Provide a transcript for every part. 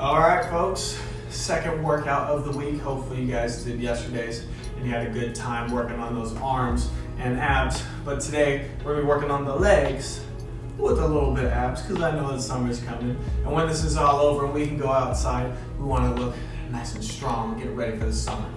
All right, folks. Second workout of the week. Hopefully, you guys did yesterday's and you had a good time working on those arms and abs. But today, we're gonna be working on the legs with a little bit of abs because I know the summer's coming. And when this is all over and we can go outside, we wanna look nice and strong, get ready for the summer.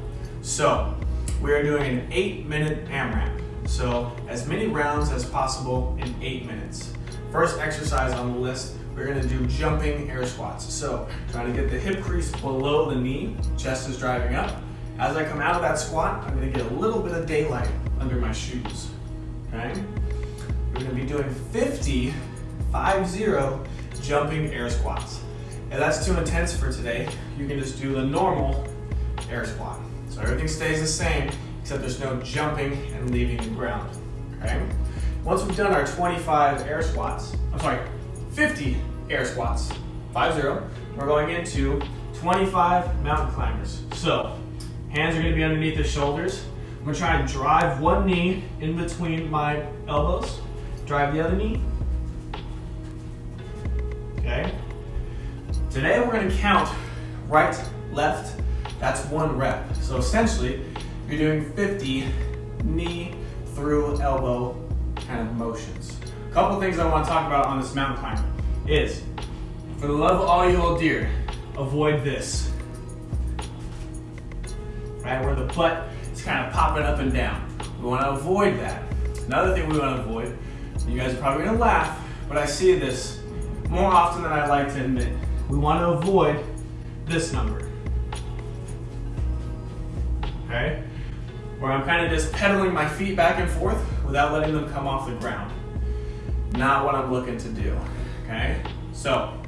So, we are doing an eight minute AMRAP. So, as many rounds as possible in eight minutes. First exercise on the list we're gonna do jumping air squats. So trying to get the hip crease below the knee, chest is driving up. As I come out of that squat, I'm gonna get a little bit of daylight under my shoes, okay? We're gonna be doing 50, 5-0 jumping air squats. If that's too intense for today, you can just do the normal air squat. So everything stays the same, except there's no jumping and leaving the ground, okay? Once we've done our 25 air squats, I'm sorry, 50 air squats, 5-0. We're going into 25 mountain climbers. So, hands are gonna be underneath the shoulders. I'm gonna try and drive one knee in between my elbows, drive the other knee. Okay. Today we're gonna count right, left, that's one rep. So essentially, you're doing 50 knee through elbow kind of motions. A couple things I want to talk about on this mountain climber is, for the love of all you hold dear, avoid this. Right, where the butt is kind of popping up and down. We want to avoid that. Another thing we want to avoid, you guys are probably going to laugh, but I see this more often than I like to admit. We want to avoid this number. Okay? Where I'm kind of just pedaling my feet back and forth without letting them come off the ground. Not what I'm looking to do, okay? So,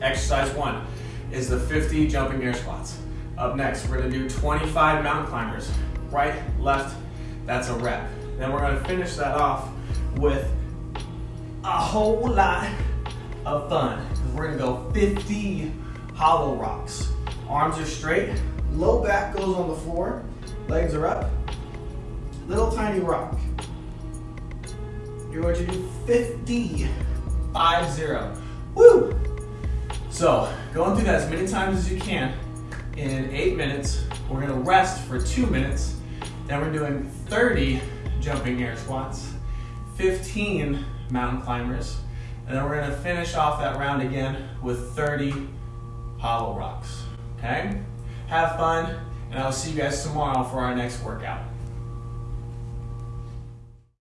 exercise one is the 50 jumping air squats. Up next, we're gonna do 25 mountain climbers. Right, left, that's a rep. Then we're gonna finish that off with a whole lot of fun. We're gonna go 50 hollow rocks. Arms are straight, low back goes on the floor, legs are up, little tiny rock. You're going to do 50, 5 0. Woo! So, going through that as many times as you can in eight minutes. We're gonna rest for two minutes. Then we're doing 30 jumping air squats, 15 mountain climbers, and then we're gonna finish off that round again with 30 hollow rocks. Okay? Have fun, and I'll see you guys tomorrow for our next workout.